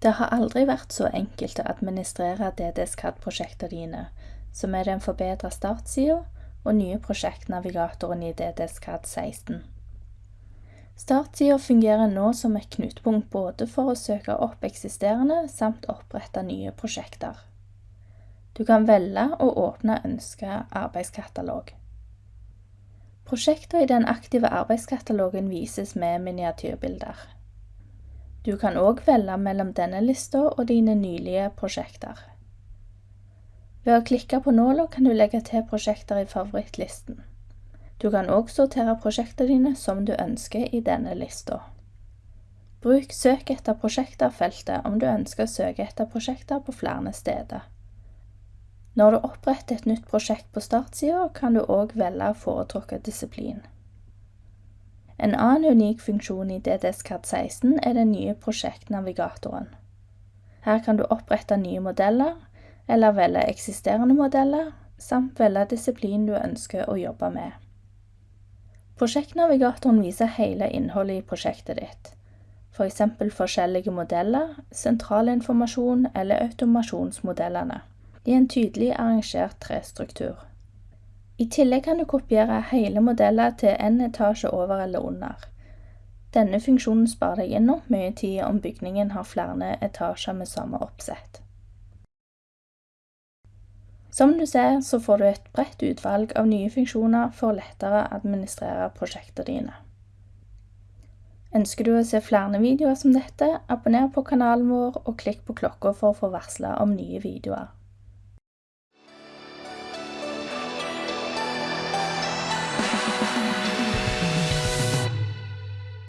Det har aldri vært så enkelt å administrere DDSCAD-prosjektene dine, som er den forbedra startsida og nye prosjektnavigatoren i DDSCAD 16. Startsida fungerer nå som et knutepunkt både for å søke opp eksisterende samt opprette nye prosjekter. Du kan velge å åpne ønska arbeidskatalog. Prosjekter i den aktive arbeidskatalogen vises med miniatyrbilder. Du kan òg velge mellom denne lista og dine nylige prosjekter. Ved å klikke på nåla kan du legge til prosjekter i favorittlisten. Du kan òg sortere prosjektene dine som du ønsker i denne lista. Bruk Søk etter prosjekter-feltet om du ønsker å søke etter prosjekter på flere steder. Når du oppretter et nytt prosjekt på startsida, kan du òg velge foretrukket disiplin. En annen unik funksjon i DDSCAD 16 er den nye prosjektnavigatoren. Her kan du opprette nye modeller, eller velge eksisterende modeller, samt velge disiplin du ønsker å jobbe med. Prosjektnavigatoren viser hele innholdet i prosjektet ditt. For forskjellige modeller, sentralinformasjon eller automasjonsmodellene, i en tydelig arrangert trestruktur. I tillegg kan du kopiere hele modeller til en etasje over eller under. Denne funksjonen sparer deg enormt mye tid om bygningen har flere etasjer med samme oppsett. Som du ser, så får du et bredt utvalg av nye funksjoner for å lettere administrere prosjektene dine. Ønsker du å se flere videoer som dette, abonner på kanalen vår og klikk på klokka for å få varsler om nye videoer.